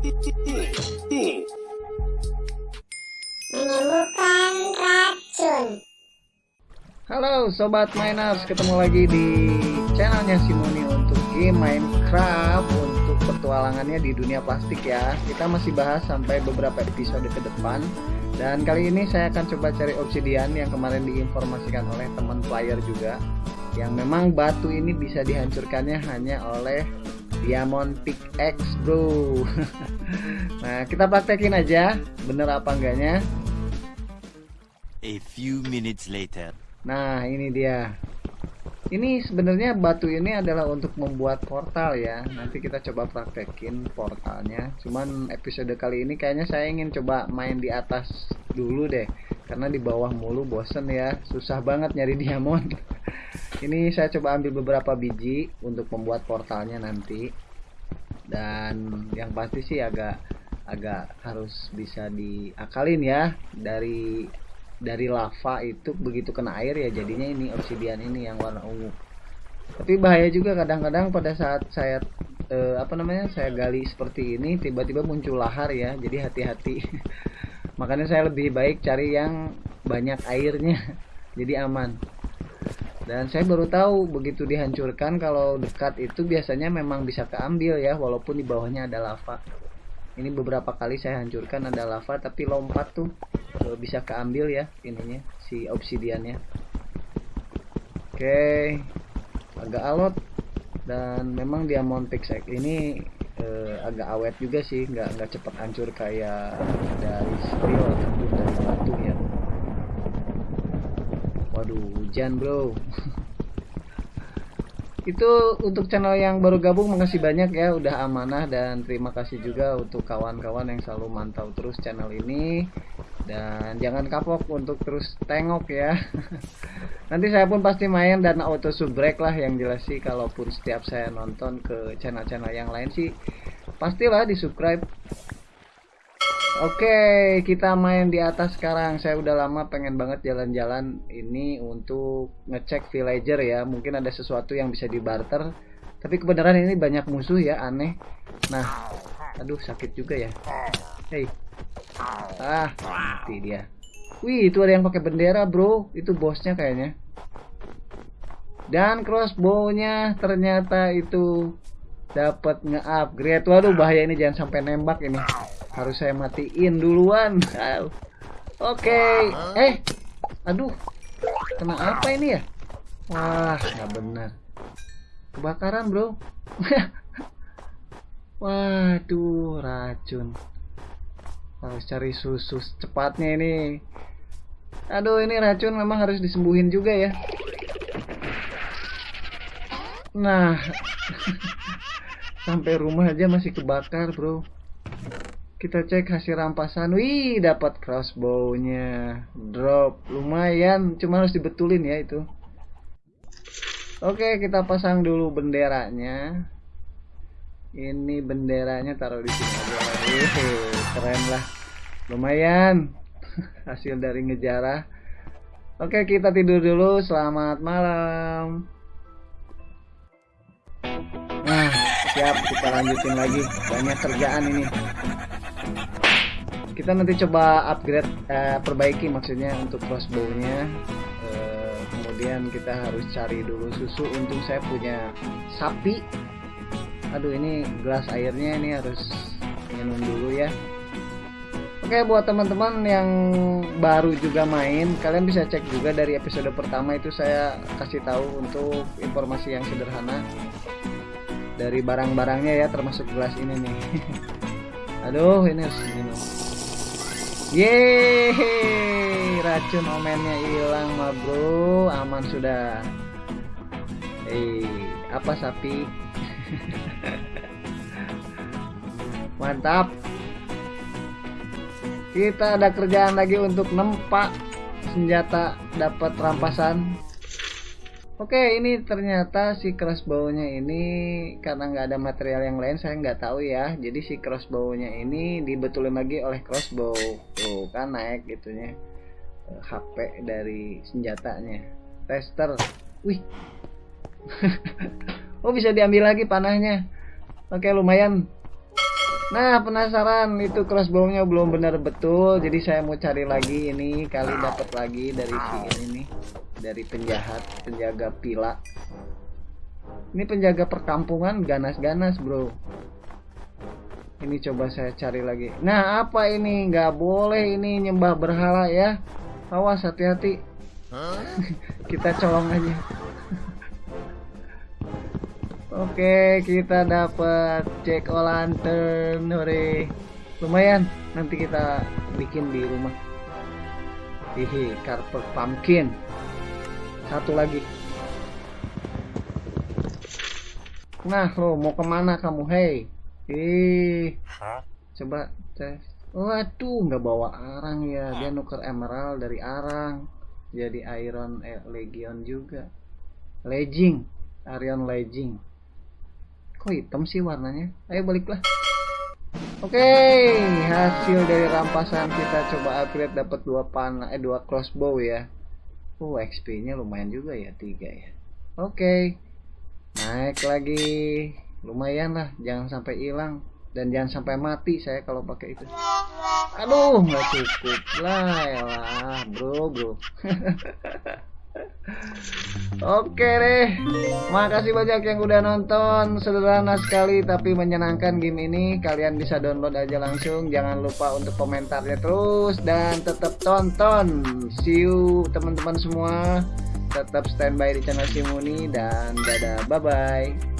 Menemukan racun. Halo Sobat Miners, ketemu lagi di channelnya Simoni untuk game Minecraft Untuk petualangannya di dunia plastik ya. Kita masih bahas sampai beberapa episode ke depan. Dan kali ini saya akan coba cari obsidian yang kemarin diinformasikan oleh teman player juga Yang memang batu ini bisa dihancurkannya hanya oleh Diamond Pickaxe bro Nah kita praktekin aja bener apa enggaknya A few minutes later. Nah, ini dia. Ini sebenarnya batu ini adalah untuk membuat portal ya. Nanti kita coba praktekin portalnya. Cuman episode kali ini kayaknya saya ingin coba main di atas dulu deh. Karena di bawah mulu bosen ya. Susah banget nyari diamond. ini saya coba ambil beberapa biji untuk membuat portalnya nanti. Dan yang pasti sih agak agak harus bisa diakalin ya. Dari dari lava itu begitu kena air ya jadinya ini obsidian ini yang warna ungu. Tapi bahaya juga kadang-kadang pada saat saya eh, apa namanya saya gali seperti ini tiba-tiba muncul lahar ya. Jadi hati-hati. Makanya saya lebih baik cari yang banyak airnya. Jadi aman dan saya baru tahu begitu dihancurkan kalau dekat itu biasanya memang bisa keambil ya walaupun di bawahnya ada lava. Ini beberapa kali saya hancurkan ada lava tapi lompat tuh e, bisa keambil ya ininya si obsidiannya. Oke agak alot. Dan memang diamond pickaxe ini e, agak awet juga sih nggak nggak cepat hancur kayak dari steel ataupun dari batu ya waduh hujan bro. Itu untuk channel yang baru gabung makasih banyak ya udah amanah dan terima kasih juga untuk kawan-kawan yang selalu mantau terus channel ini. Dan jangan kapok untuk terus tengok ya. Nanti saya pun pasti main dan auto subrek lah yang jelas sih. Kalaupun setiap saya nonton ke channel-channel yang lain sih pastilah di subscribe Oke, kita main di atas sekarang. Saya udah lama pengen banget jalan-jalan ini untuk ngecek villager ya. Mungkin ada sesuatu yang bisa dibarter. Tapi kebenaran ini banyak musuh ya, aneh. Nah, aduh sakit juga ya. Hei. Ah, mati dia. Wih, itu ada yang pakai bendera, Bro. Itu bosnya kayaknya. Dan crossbow-nya ternyata itu dapat nge-upgrade. Waduh, bahaya ini jangan sampai nembak ini harus saya matiin duluan. Oke. Okay. eh aduh. Kena apa ini ya? Wah nggak benar. Kebakaran bro. Waduh racun. Harus cari susu cepatnya ini. Aduh ini racun memang harus disembuhin juga ya. Nah. Sampai rumah aja masih kebakar bro kita cek hasil rampasan. Wih dapat crossbow-nya. Drop. Lumayan cuma harus dibetulin ya itu. Oke kita pasang dulu benderanya. Ini benderanya taruh di sini. Aja keren lah. Lumayan. Hasil dari ngejarah. Oke kita tidur dulu. Selamat malam. Nah siap. Kita lanjutin lagi. Banyak kerjaan ini kita nanti coba upgrade eh, perbaiki maksudnya untuk crossbow-nya. Eh, kemudian kita harus cari dulu susu. Untung saya punya sapi. Aduh ini gelas airnya ini harus minum dulu ya. Oke buat teman-teman yang baru juga main kalian bisa cek juga dari episode pertama itu saya kasih tahu untuk informasi yang sederhana dari barang-barangnya ya termasuk gelas ini nih. Aduh ini harus minum Yeay, racun omennya hilang mah bro, aman sudah. Eh, apa sapi? Mantap. Kita ada kerjaan lagi untuk nempak senjata dapat rampasan. Oke, ini ternyata si crossbow-nya ini karena nggak ada material yang lain saya nggak tahu ya. Jadi si crossbow-nya ini dibetulin lagi oleh crossbow. Tuh kan naik gitunya HP eh, dari senjatanya. Tester. Wih. oh bisa diambil lagi panahnya. Oke lumayan. Nah penasaran itu crossbow-nya belum benar betul Jadi saya mau cari lagi ini Kali dapat lagi dari si ini Dari penjahat Penjaga pila. Ini penjaga perkampungan ganas-ganas bro. Ini coba saya cari lagi. Nah apa ini? Nggak boleh ini nyembah berhala ya. Awas hati-hati. Kita colong aja. Oke, kita dapat Jack o' lantern, hore. Lumayan, nanti kita bikin di rumah. Hihi, carpet pumpkin. Satu lagi. Nah, lo mau ke mana kamu, hei? Ih, coba tes. Waduh, nggak bawa arang ya. Dia nuker emerald dari arang. Jadi iron eh, legion juga. Legging, Arion legging kok hitam sih warnanya ayo baliklah oke hasil dari rampasan kita coba upgrade dapat dua panah eh dua crossbow ya oh XP nya lumayan juga ya tiga ya. Oke naik lagi. Lumayan lah jangan sampai hilang. Dan jangan sampai mati saya kalau pakai itu. Aduh nggak cukup lah ya lah bro bro Oke deh, makasih banyak yang udah nonton. Sederhana sekali tapi menyenangkan game ini. Kalian bisa download aja langsung. Jangan lupa untuk komentarnya terus dan tetap tonton. See you teman-teman semua. Tetap standby di channel Simuni dan dadah, bye bye.